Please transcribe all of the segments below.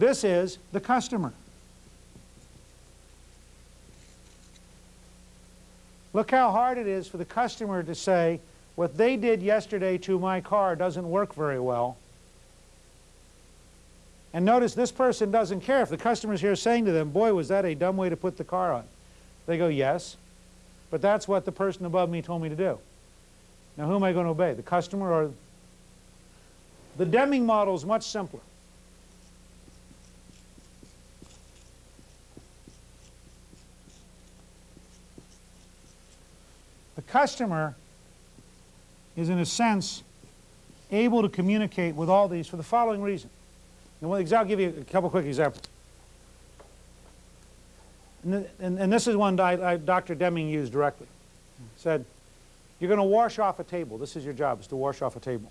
This is the customer. Look how hard it is for the customer to say, what they did yesterday to my car doesn't work very well. And notice this person doesn't care. If the customer's here saying to them, boy, was that a dumb way to put the car on. They go, yes. But that's what the person above me told me to do. Now who am I going to obey, the customer or... The Deming model is much simpler. Customer is in a sense able to communicate with all these for the following reason. And I'll give you a couple quick examples. And, and, and this is one I, I, Dr. Deming used directly. He said, you're going to wash off a table. This is your job, is to wash off a table.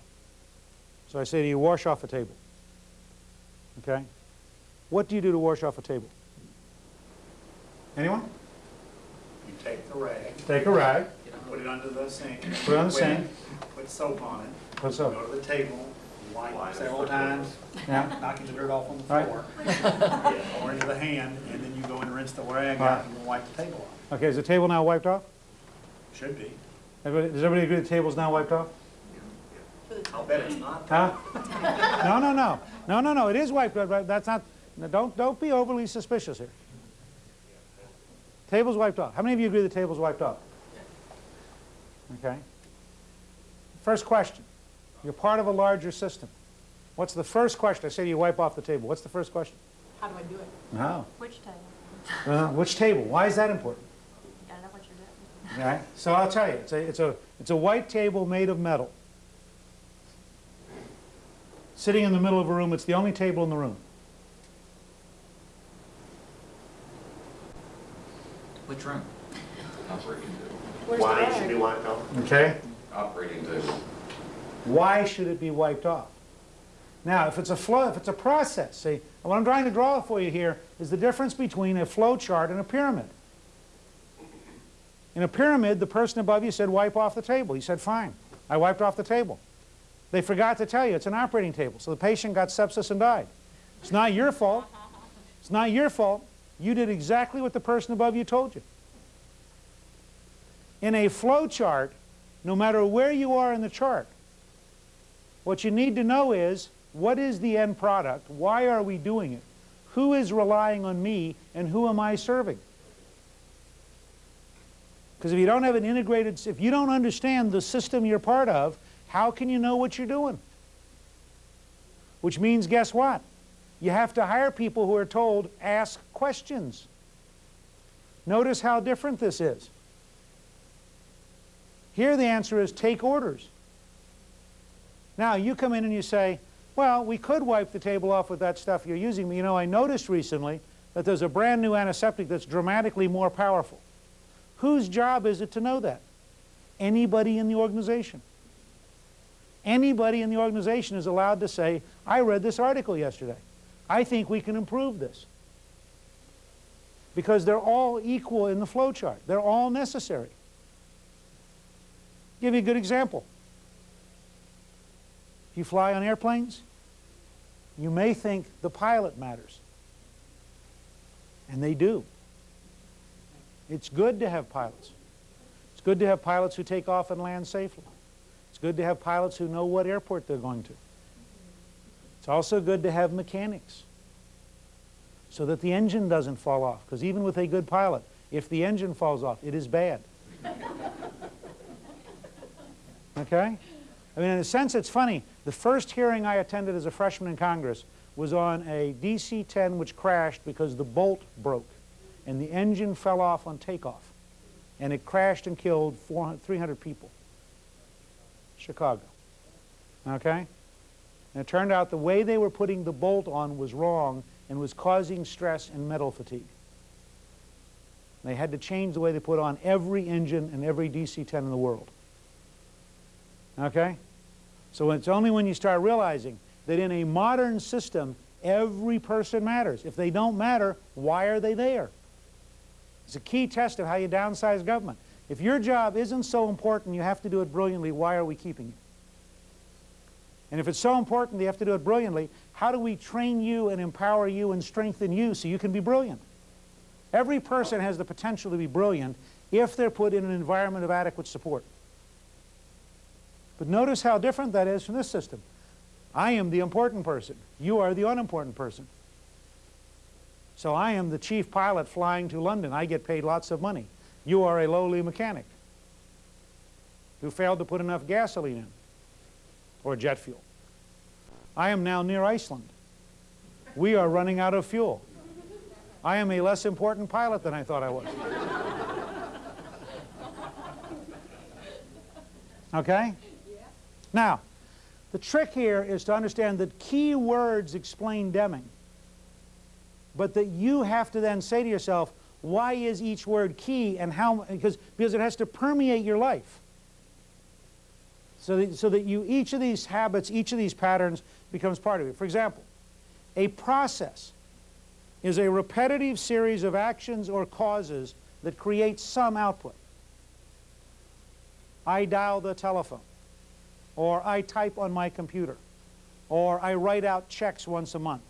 So I say to you, wash off a table. Okay? What do you do to wash off a table? Anyone? You take the rag, Take a rag, put it under the sink. Put it on the wet, sink. Put soap on it. Put soap. Go to the table, wipe several times, yeah, knocking the dirt off on the Right. floor. Or into the hand, and then you go and rinse the rag Right. out and wipe the table off. Okay, is the table now wiped off? Should be. Everybody, does everybody agree the table's now wiped off? I'll bet it's not. Huh? No, no, no. No, no, no, it is wiped off, but that's not, no, don't, don't be overly suspicious here. Table's wiped off. How many of you agree the table's wiped off? Okay. First question. You're part of a larger system. What's the first question? I say to you, wipe off the table. What's the first question? How do I do it? No. Which table? Uh, which table? Why is that important? You gotta know what you're doing. Okay. So I'll tell you, it's a, it's a, it's a white table made of metal. Sitting in the middle of a room, it's the only table in the room. Which room? Operating table. Why it should be wiped off? Okay. Operating table. Why should it be wiped off? Now, if it's a flow, if it's a process, see, what I'm trying to draw for you here is the difference between a flow chart and a pyramid. In a pyramid, the person above you said, wipe off the table. You said, fine. I wiped off the table. They forgot to tell you it's an operating table, so the patient got sepsis and died. It's not your fault. It's not your fault. You did exactly what the person above you told you. In a flow chart, no matter where you are in the chart, what you need to know is, what is the end product? Why are we doing it? Who is relying on me and who am I serving? Because if you don't have an integrated, if you don't understand the system you're part of, how can you know what you're doing? Which means, guess what? You have to hire people who are told, ask questions. Notice how different this is. Here the answer is take orders. Now you come in and you say, well, we could wipe the table off with that stuff you're using, but you know, I noticed recently that there's a brand new antiseptic that's dramatically more powerful. Whose job is it to know that? Anybody in the organization. Anybody in the organization is allowed to say, I read this article yesterday. I think we can improve this. Because they're all equal in the flow chart. They're all necessary. Give you a good example. You fly on airplanes, you may think the pilot matters. And they do. It's good to have pilots. It's good to have pilots who take off and land safely. It's good to have pilots who know what airport they're going to. It's also good to have mechanics so that the engine doesn't fall off. Because even with a good pilot, if the engine falls off, it is bad. Okay? I mean, in a sense, it's funny. The first hearing I attended as a freshman in Congress was on a DC-10 which crashed because the bolt broke and the engine fell off on takeoff. And it crashed and killed 300 people. Chicago. Okay? And it turned out the way they were putting the bolt on was wrong and was causing stress and metal fatigue. They had to change the way they put on every engine and every DC-10 in the world. Okay? So it's only when you start realizing that in a modern system, every person matters. If they don't matter, why are they there? It's a key test of how you downsize government. If your job isn't so important, you have to do it brilliantly, why are we keeping you? And if it's so important you have to do it brilliantly, how do we train you and empower you and strengthen you so you can be brilliant? Every person has the potential to be brilliant if they're put in an environment of adequate support. But notice how different that is from this system. I am the important person. You are the unimportant person. So I am the chief pilot flying to London. I get paid lots of money. You are a lowly mechanic who failed to put enough gasoline in or jet fuel. I am now near Iceland. We are running out of fuel. I am a less important pilot than I thought I was. Okay? Now, the trick here is to understand that key words explain Deming, but that you have to then say to yourself, why is each word key and how, because, because it has to permeate your life. So that, so that you, each of these habits, each of these patterns becomes part of it. For example, a process is a repetitive series of actions or causes that create some output. I dial the telephone, or I type on my computer, or I write out checks once a month.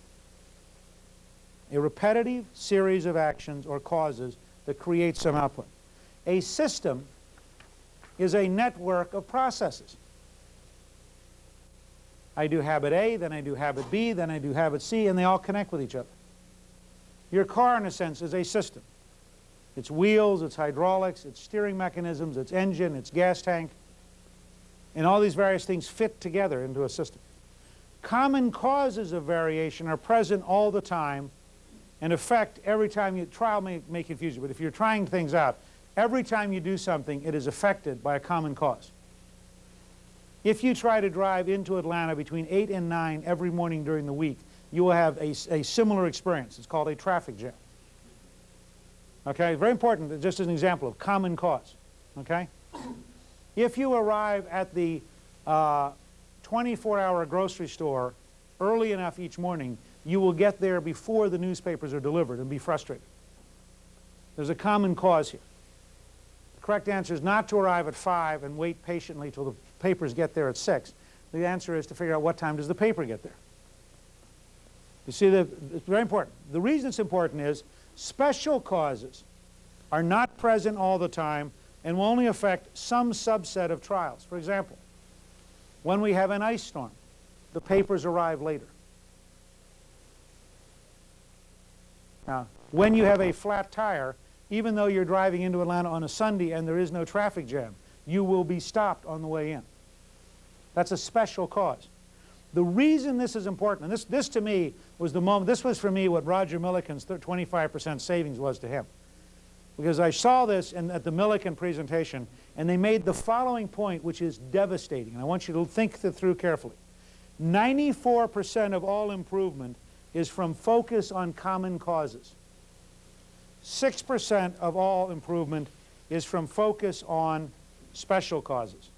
A repetitive series of actions or causes that create some output. A system is a network of processes. I do habit A, then I do habit B, then I do habit C, and they all connect with each other. Your car, in a sense, is a system. Its wheels, its hydraulics, its steering mechanisms, its engine, its gas tank, and all these various things fit together into a system. Common causes of variation are present all the time and affect every time you, trial may, may confuse you, but if you're trying things out, every time you do something, it is affected by a common cause. If you try to drive into Atlanta between 8 and 9 every morning during the week, you will have a, a similar experience. It's called a traffic jam. Okay, very important, just as an example of common cause. Okay? If you arrive at the uh, 24-hour grocery store early enough each morning, you will get there before the newspapers are delivered and be frustrated. There's a common cause here. The correct answer is not to arrive at 5 and wait patiently till the papers get there at 6. The answer is to figure out what time does the paper get there. You see, the, it's very important. The reason it's important is special causes are not present all the time and will only affect some subset of trials. For example, when we have an ice storm, the papers arrive later. Now, when you have a flat tire, even though you're driving into Atlanta on a Sunday and there is no traffic jam, you will be stopped on the way in. That's a special cause. The reason this is important, and this, this to me was the moment, this was for me what Roger Milliken's 25% savings was to him. Because I saw this in, at the Milliken presentation, and they made the following point, which is devastating. And I want you to think through carefully. 94% of all improvement is from focus on common causes. 6% of all improvement is from focus on special causes.